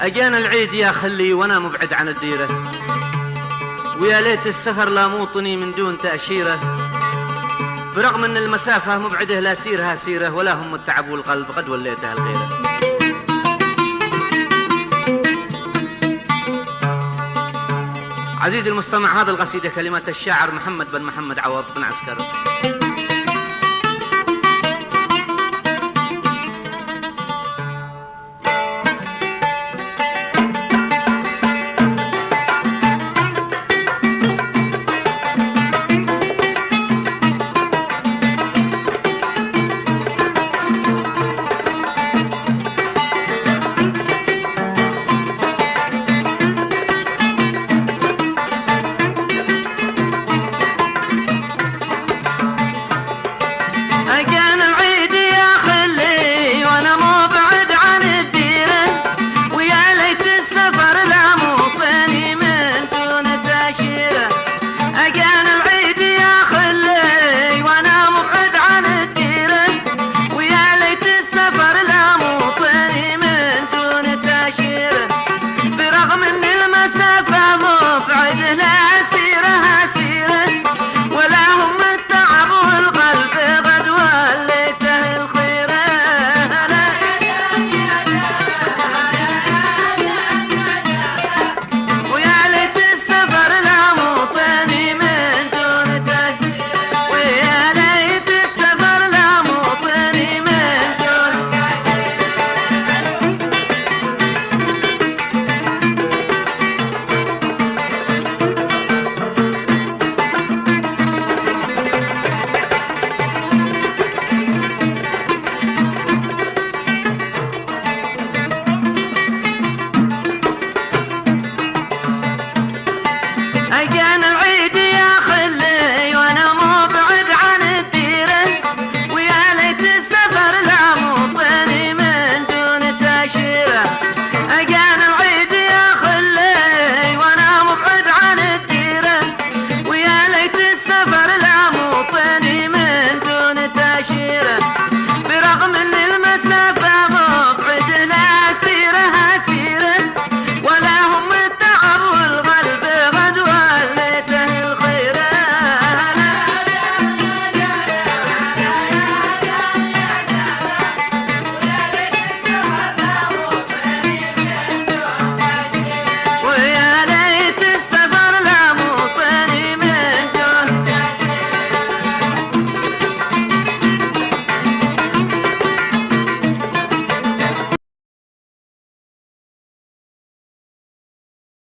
أجانا العيد يا خلي وأنا مبعد عن الديرة. ويا ليت السفر لا موطني من دون تأشيرة. برغم أن المسافة مبعده لا سيرها سيرة ولا هم التعب والقلب قد وليتها الغيرة. عزيزي المستمع هذا القصيدة كلمات الشاعر محمد بن محمد عوض بن عسكر.